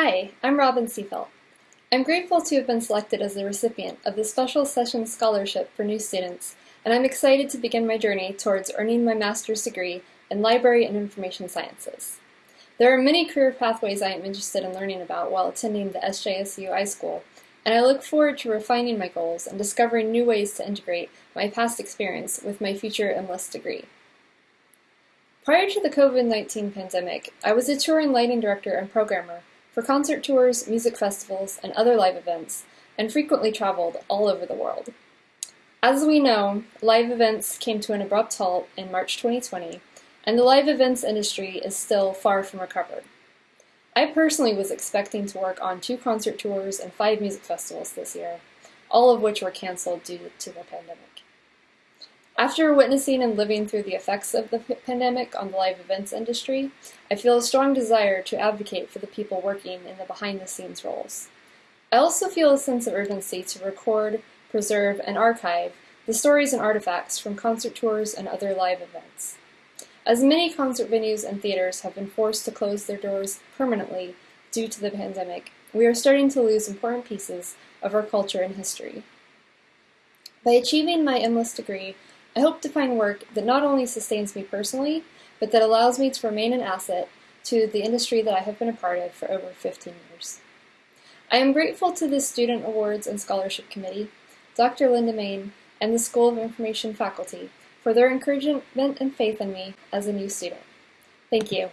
Hi, I'm Robin Seafelt. I'm grateful to have been selected as the recipient of the Special Sessions Scholarship for new students, and I'm excited to begin my journey towards earning my master's degree in Library and Information Sciences. There are many career pathways I am interested in learning about while attending the SJSU iSchool, and I look forward to refining my goals and discovering new ways to integrate my past experience with my future MLIS degree. Prior to the COVID-19 pandemic, I was a touring lighting director and programmer for concert tours, music festivals, and other live events, and frequently traveled all over the world. As we know, live events came to an abrupt halt in March 2020, and the live events industry is still far from recovered. I personally was expecting to work on two concert tours and five music festivals this year, all of which were canceled due to the pandemic. After witnessing and living through the effects of the pandemic on the live events industry, I feel a strong desire to advocate for the people working in the behind-the-scenes roles. I also feel a sense of urgency to record, preserve, and archive the stories and artifacts from concert tours and other live events. As many concert venues and theaters have been forced to close their doors permanently due to the pandemic, we are starting to lose important pieces of our culture and history. By achieving my MLIS degree, I hope to find work that not only sustains me personally, but that allows me to remain an asset to the industry that I have been a part of for over 15 years. I am grateful to the Student Awards and Scholarship Committee, Dr. Linda Main, and the School of Information faculty for their encouragement and faith in me as a new student. Thank you.